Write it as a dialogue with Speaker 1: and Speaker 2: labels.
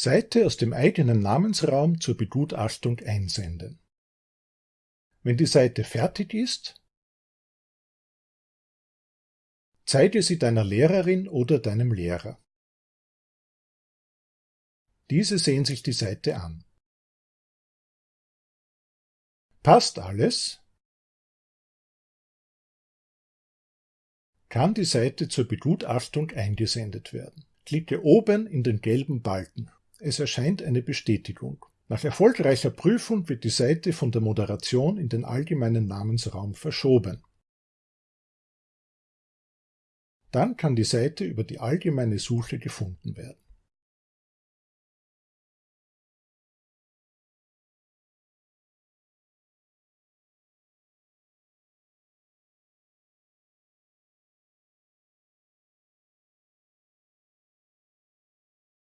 Speaker 1: Seite aus dem eigenen Namensraum zur Begutachtung einsenden. Wenn die Seite fertig ist, zeige sie deiner Lehrerin oder deinem Lehrer. Diese sehen sich die Seite an. Passt alles? Kann die Seite zur Begutachtung eingesendet werden. Klicke oben in den gelben Balken. Es erscheint eine Bestätigung. Nach erfolgreicher Prüfung wird die Seite von der Moderation in den allgemeinen Namensraum verschoben. Dann kann die Seite über die allgemeine Suche gefunden werden.